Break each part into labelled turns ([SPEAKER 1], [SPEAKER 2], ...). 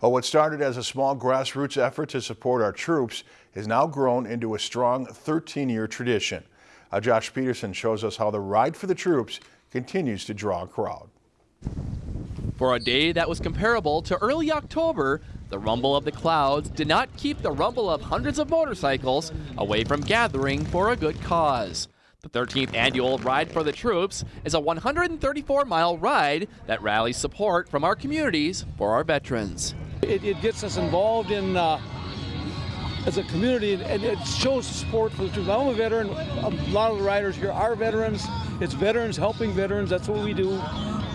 [SPEAKER 1] Well, what started as a small grassroots effort to support our troops has now grown into a strong 13-year tradition. Uh, Josh Peterson shows us how the Ride for the Troops continues to draw a crowd.
[SPEAKER 2] For a day that was comparable to early October, the rumble of the clouds did not keep the rumble of hundreds of motorcycles away from gathering for a good cause. The 13th annual Ride for the Troops is a 134 mile ride that rallies support from our communities for our veterans.
[SPEAKER 3] It, it gets us involved in uh, as a community and it shows support for the troops. I'm a veteran. A lot of the riders here are veterans. It's veterans helping veterans. That's what we do.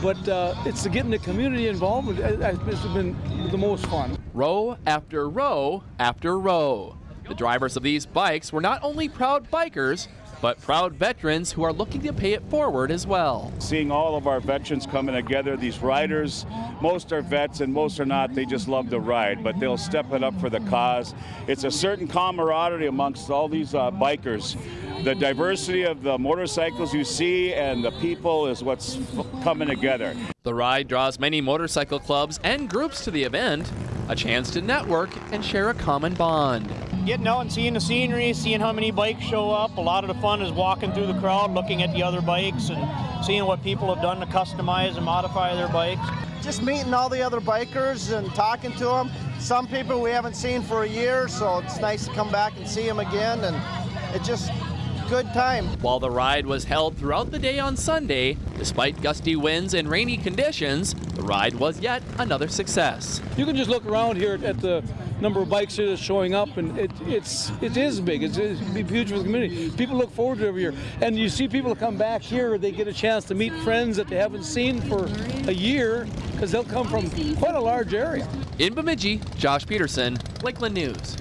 [SPEAKER 3] But uh, it's getting the community involved. It's been the most fun.
[SPEAKER 2] Row after row after row. The drivers of these bikes were not only proud bikers, but proud veterans who are looking to pay it forward as well.
[SPEAKER 4] Seeing all of our veterans coming together, these riders, most are vets and most are not, they just love to ride, but they'll step it up for the cause. It's a certain camaraderie amongst all these uh, bikers. The diversity of the motorcycles you see and the people is what's coming together.
[SPEAKER 2] The ride draws many motorcycle clubs and groups to the event, a chance to network and share a common bond
[SPEAKER 5] getting out and seeing the scenery, seeing how many bikes show up. A lot of the fun is walking through the crowd, looking at the other bikes and seeing what people have done to customize and modify their bikes.
[SPEAKER 6] Just meeting all the other bikers and talking to them. Some people we haven't seen for a year, so it's nice to come back and see them again. And it just good time.
[SPEAKER 2] While the ride was held throughout the day on Sunday, despite gusty winds and rainy conditions, the ride was yet another success.
[SPEAKER 3] You can just look around here at the number of bikes that are showing up, and it, it's it is big. It's, it's huge for the community. People look forward to it every year, and you see people come back here. They get a chance to meet friends that they haven't seen for a year because they'll come from quite a large area.
[SPEAKER 2] In Bemidji, Josh Peterson, Lakeland News.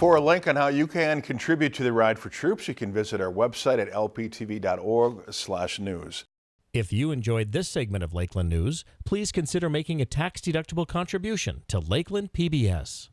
[SPEAKER 1] For a link on how you can contribute to the Ride for Troops, you can visit our website at lptv.org/news.
[SPEAKER 7] If you enjoyed this segment of Lakeland News, please consider making a tax-deductible contribution to Lakeland PBS.